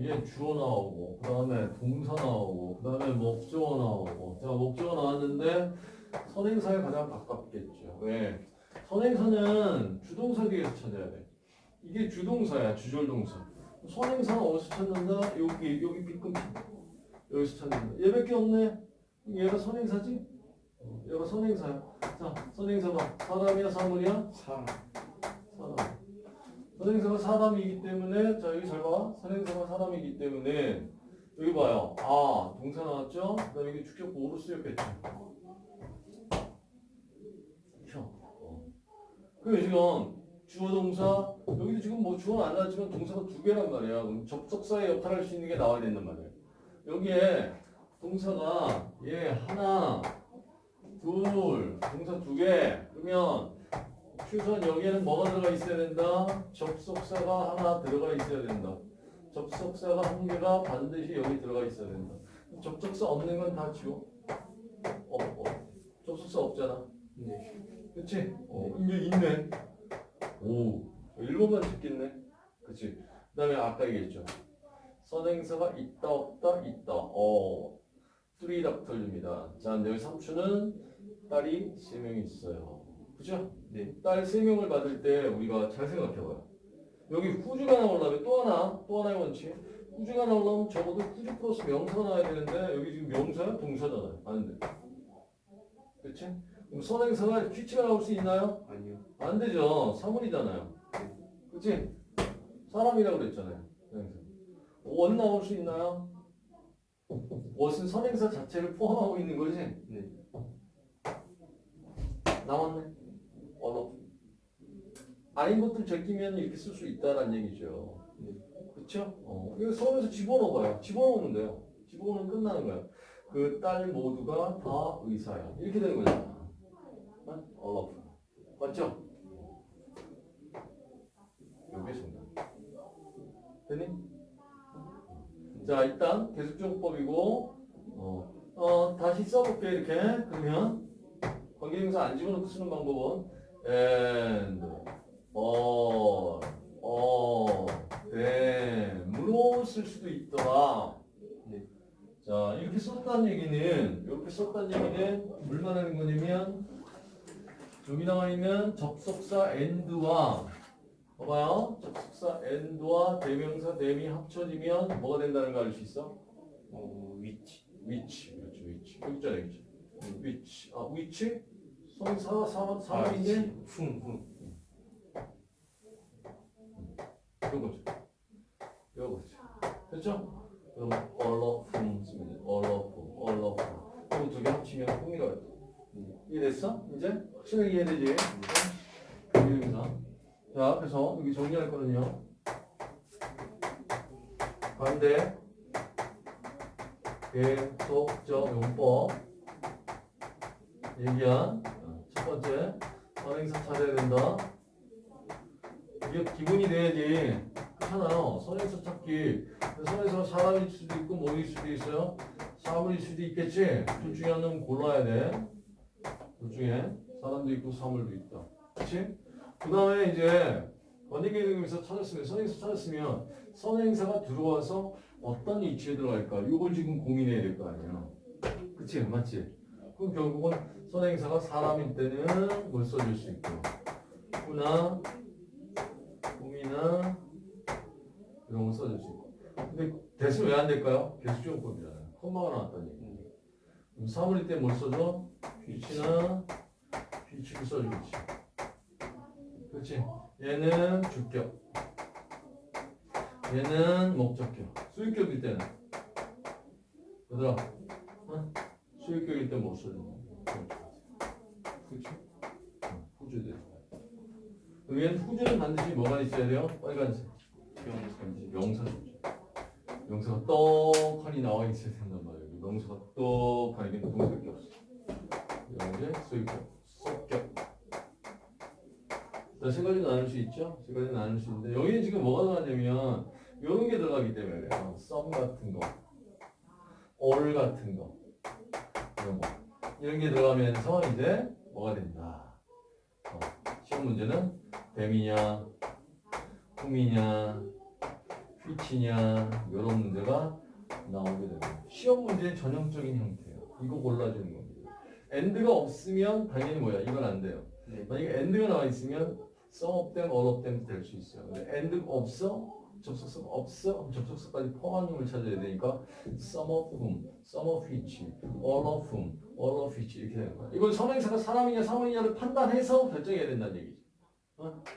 이게 주어 나오고 그 다음에 동사 나오고 그 다음에 목적어 나오고 자 목적어 나왔는데 선행사에 가장 가깝겠죠 왜? 선행사는 주동사 뒤에서 찾아야 돼 이게 주동사야 주절동사 선행사는 어디서 찾는다? 여기 여기 빗금 여기서 찾는다 얘밖에 없네 얘가 선행사지? 어, 얘가 선행사야 자 선행사 봐 사람이야 사물이야? 사람 사람. 선행사가 사람이기 때문에 자 여기 잘 봐. 선행사가 사람이기 때문에 여기 봐요. 아 동사 나왔죠? 그다음에 이게 축적 보호로 쓰였겠죠. 형. 어. 그럼 지금 주어 동사 여기도 지금 뭐 주어는 안 나왔지만 동사가 두 개란 말이야. 그럼 접속사의 역할을 할 수 있는 게 나와야 된단 말이야. 여기에 동사가 얘 하나 둘 동사 두 개 그러면 최소한 여기에는 뭐가 들어가 있어야 된다? 접속사가 하나 들어가 있어야 된다. 접속사가 한 개가 반드시 여기 들어가 있어야 된다. 접속사 없는 건 다 지워. 어, 어. 접속사 없잖아. 네 그치? 어, 이제 있네. 오, 1번만 듣겠네. 그치? 그 다음에 아까 얘기했죠. 선행사가 있다, 없다, 있다. 어, 뚜리 닥터입니다. 자, 여기 삼촌은 딸이 3명 있어요. 그죠? 네. 딸 3명을 받을 때 우리가 잘 생각해봐요. 여기 후주가 나오려면 또 하나, 또 하나의 원칙. 후주가 나오려면 적어도 후주 플러스 명사가 나와야 되는데 여기 지금 명사야? 동사잖아요. 안 돼. 그치? 그럼 선행사가 퀴치가 나올 수 있나요? 아니요 안 되죠. 사물이잖아요. 그치? 사람이라고 그랬잖아요. 원 나올 수 있나요? 원은 선행사 자체를 포함하고 있는 거지? 네 나왔네. 아닌 것들 제끼면 이렇게 쓸 수 있다는 얘기죠. 네. 그쵸? 어. 이거 수업에서 집어넣어봐요. 집어넣으면 돼요. 집어넣으면 끝나는 거야. 그딸 모두가 다 의사야. 이렇게 되는 거잖아. 어? 맞죠? 요게 정답. 됐니? 자, 일단 계속적법이고, 어, 어, 다시 써볼게, 이렇게. 그러면, 관계대명사 안 집어넣고 쓰는 방법은, and, or, or, them으로 쓸 수도 있더라. 네. 자, 이렇게 썼다는 얘기는, 이렇게 썼다는 얘기는, 뭘 말하는 거냐면, 여기 나와 있는 접속사 and와 봐봐요. 접속사 and와 대명사 them이 합쳐지면 뭐가 된다는 거 알 수 있어? 어 위치 which. 그렇죠, which. 여기 있잖아, 여기. which. 아, which? 성사, 사, 사람인데? 흠흠 요거죠. 요거죠. 됐죠? 그럼 all 쓰면 돼. all of whom, all of whom. 이거 두개 합치면 whom이라고 해. 이해됐어? 이제? 확실하게 이해되지? 대명사. 자, 그래서 여기 정리할 거는요. 반대, 계속적 용법, 얘기한 어, 첫 번째, 선행사 찾아야 된다. 이게 기본이 돼야지. 그렇잖아요. 선행사 찾기. 선행사 사람일 수도 있고 뭐일 수도 있어요. 사물일 수도 있겠지. 둘 중에 하나는 골라야 돼. 둘 중에 사람도 있고 사물도 있다. 그렇지? 그 다음에 이제 원리계획에서 찾았으면 선행사 찾았으면 선행사가 들어와서 어떤 위치에 들어갈까? 이걸 지금 고민해야 될 거 아니야. 그치? 맞지? 그럼 결국은 선행사가 사람일 때는 뭘 써줄 수 있고 후나 이런 거 있고 근데 대신 왜 안 될까요? 계속적용법이잖아요. 컴마가 나왔다니. 그럼 사물일 때 뭘 써줘? 위치나 위치를 써주겠지. 그렇지? 얘는 주격. 얘는 목적격. 수익격일 때는 얘들아, 어? 수익격일 때못 써줘. 그렇지? 어, 후주들. 얘는 후주는 반드시 뭐가 있어야 돼요? 빨간색. 명사죠. 명사가 떡하니 나와 있어야 된단 말이에요. 명사가 떡하니 이게 동사밖에 없어. 수익격, 속격. 자, 세 가지 나눌 수 있죠? 세 가지 나눌 수 있는데 여기는 지금 뭐가 나왔냐면 이런 게 들어가기 때문에 그래요. 썸 같은 거, all 같은 거, 이런 거 이런 게 들어가면서 이제 뭐가 된다. 어, 시험 문제는 뱀이냐, 꿈이냐, which냐 이런 문제가 나오게 됩니다. 시험 문제의 전형적인 형태예요. 이거 골라주는 겁니다. and가 없으면 당연히 뭐야? 이건 안 돼요. 네. 만약에 and가 나와 있으면 some of them, all of them 될수 있어요. 근데 and가 없어? 접속사 없어? 그럼 접속사까지 포함한 놈을 찾아야 되니까 some of whom, some of which, all of whom, all of which 이렇게 되는 거야. 이건 선행사가 사람이냐 사물이냐를 판단해서 결정해야 된다는 얘기지. 어?